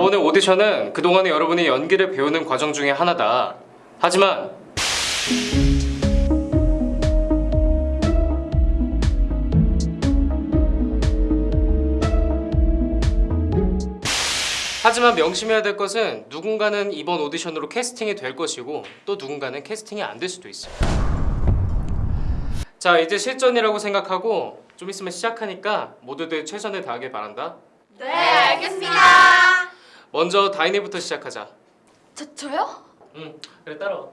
오디션은 그동안에 여러분이 연기를 배우는 과정 중에 하나다. 하지만 하지만 명심해야 될 것은 누군가는 이번 오디션으로 캐스팅이 될 것이고 또 누군가는 캐스팅이 안 될 수도 있어요. 자 이제 실전이라고 생각하고 좀 있으면 시작하니까 모두들 최선을 다하길 바란다. 네, 알겠습니다. 먼저 다인이부터 시작하자. 저 저요? 응 그래 따라와.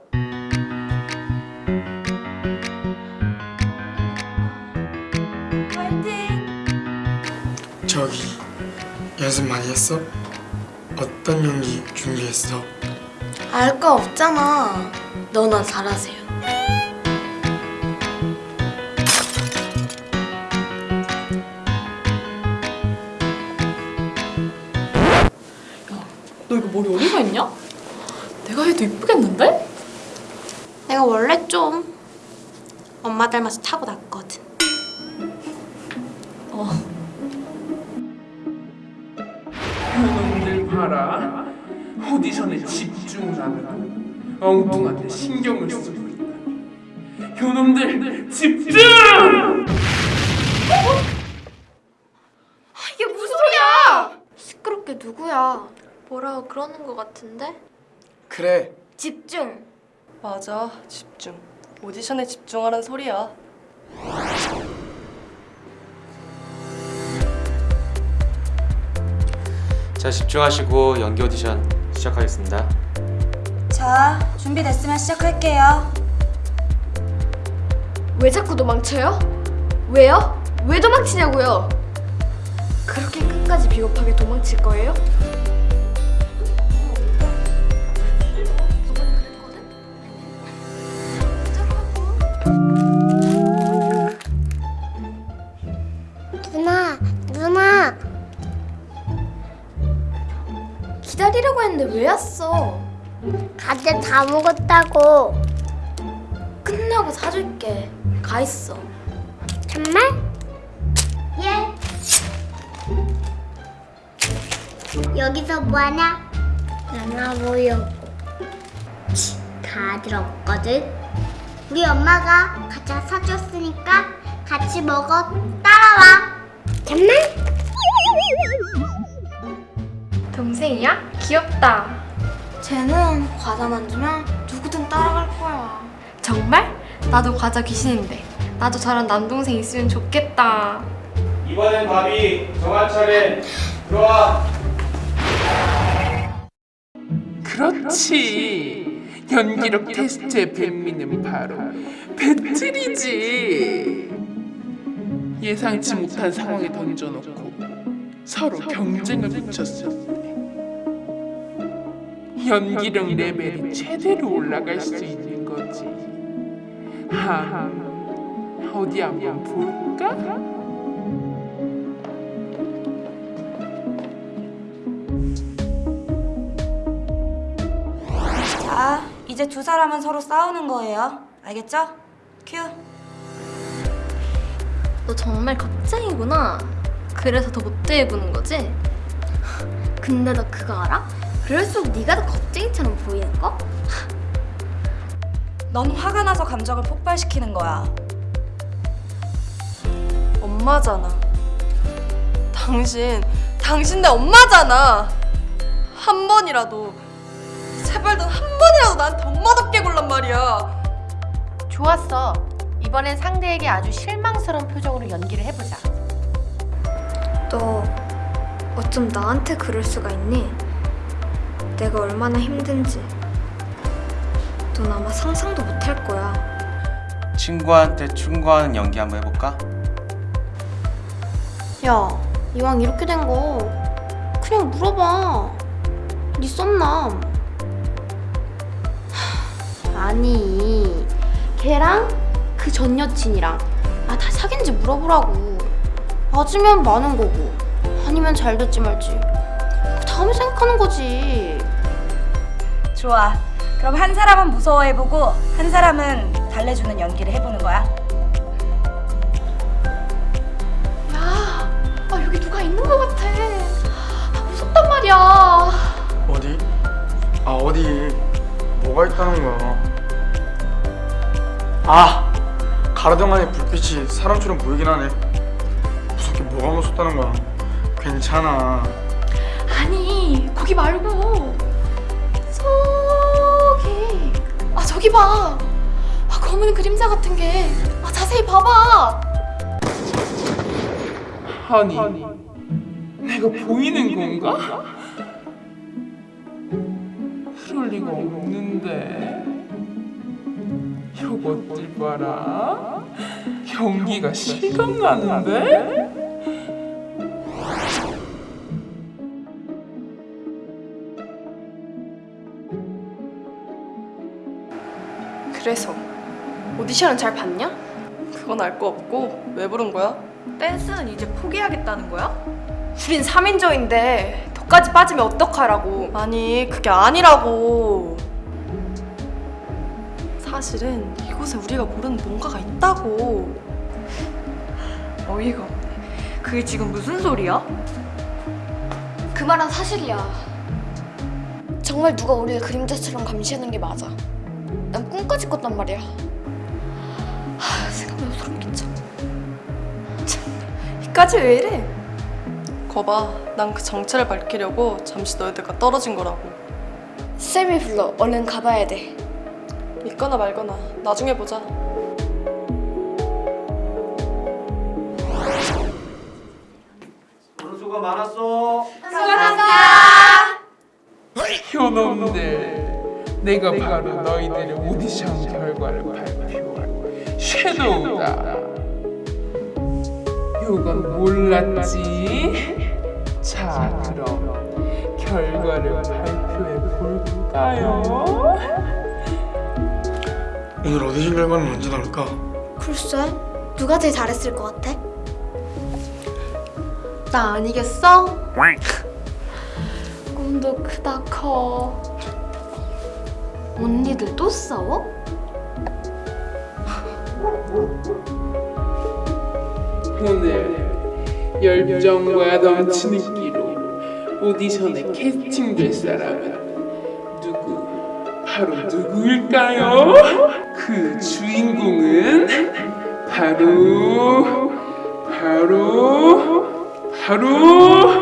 파이팅. 저기 연습 많이 했어? 어떤 연기 준비했어? 알 거 없잖아. 너나 잘하세요. 너 이거 머리 어디가 했냐? 내가 해도 이쁘겠는데? 내가 원래 좀 엄마 닮아서 타고났거든. 어. 현원들 봐라 오디션에 집중을 안 하고 엉뚱한데 신경을 쓰고 있다 현원들 집중! 이게 무슨 소리야? 시끄럽게 누구야? 뭐라고 그러는 거 같은데? 그래 집중. 맞아, 집중. 오디션에 집중하란 소리야. 자 집중하시고 연기 오디션 시작하겠습니다. 자, 준비됐으면 시작할게요. 왜 자꾸 도망쳐요? 왜요? 왜 도망치냐고요? 그렇게 끝까지 비겁하게 도망칠 거예요? 했는데 왜 왔어? 과제 다 먹었다고. 끝나고 사줄게. 가 있어. 정말? 예. 여기서 뭐하냐? 나나 보려고. 치, 다들 없거든. 우리 엄마가 과자 사줬으니까 같이 먹어. 따라와. 정말? 동생이야? 귀엽다. 쟤는 과자만 주면 누구든 따라갈 거야. 정말? 나도 과자 귀신인데. 나도 저런 남동생 있으면 좋겠다. 이번엔 바비 정한 차례 들어와. 그렇지 연기력 테스트의 백미는 바로 배틀이지 예상치 못한 상황에 던져놓고 서로 경쟁을 붙였을 때 연기력 레벨이 최대로 올라갈 수 있는 거지 하 어디 한번 볼까? 자, 이제 두 사람은 서로 싸우는 거예요. 알겠죠? 큐. 너 정말 겁쟁이구나. 그래서 더 못돼 보는 거지? 근데 너 그거 알아? 그럴수록 네가 더 겁쟁이처럼 보이는 거? 넌 화가 나서 감정을 폭발시키는 거야. 엄마잖아. 당신, 당신 내 엄마잖아. 한 번이라도, 제발 넌 한 번이라도 나한테 엄마답게 굴란 말이야. 좋았어. 이번엔 상대에게 아주 실망스러운 표정으로 연기를 해보자. 너 어쩜 나한테 그럴 수가 있니? 내가 얼마나 힘든지 넌 아마 상상도 못 할 거야. 친구한테 충고하는 연기 한번 해볼까? 야, 이왕 이렇게 된 거 그냥 물어봐. 네 썸남. 하, 아니, 걔랑 그 전 여친이랑 아 다 사귄지 물어보라고. 맞으면 많은 거고, 아니면 잘 됐지 말지. 그 다음에 생각하는 거지. 좋아. 그럼 한 사람은 무서워해보고 한 사람은 달래주는 연기를 해보는 거야. 야, 아 여기 누가 있는 것 같아. 아, 무섭단 말이야. 어디? 아 어디? 뭐가 있다는 거야? 아 가로등 안에 불빛이 사람처럼 보이긴 하네. 무섭게 뭐가 무섭다는 거야? 괜찮아. 아니 거기 말고 아 저기 봐. 아, 검은 그림자 같은 게. 아, 자세히 봐봐. 아니, 내가 보이는 건가? 그럴 리가 없는데. 이것들 봐라? 경기가 실감나는데? 그래서 오디션은 잘 봤냐? 그건 알 거 없고 왜 부른 거야? 댄스는 이제 포기하겠다는 거야? 우린 3인조인데 덕까지 빠지면 어떡하라고 아니 그게 아니라고 사실은 이곳에 우리가 모르는 뭔가가 있다고 어이가 없네 그게 지금 무슨 소리야? 그 말은 사실이야. 정말 누가 우리를 그림자처럼 감시하는 게 맞아. 난 꿈까지 꿨단 말이야. 하, 생각해도 소름 끼쳐. 이까지 왜 이래? 거봐 난 그 정체를 밝히려고 잠시 너희들과 떨어진 거라고 쌤이 불러. 얼른 가봐야 돼. 믿거나 말거나 나중에 보자 수고 많았어. 효놈들 내가 바로 너희들의 오디션 결과를 발표할 섀도우다 이건 몰랐지? 자 그럼 결과를 발표해 볼까요? 오늘 오디션 결과는 언제 나올까? 글쎄, 누가 제일 잘했을 것 같아? 나 아니겠어? 꿈도 크다 커. 언니들 또 싸워? 오늘 열정과 넘치는 끼로 오디션에 캐스팅될 사람은 누구? 바로 누구일까요? 그 주인공은 바로 바로 바로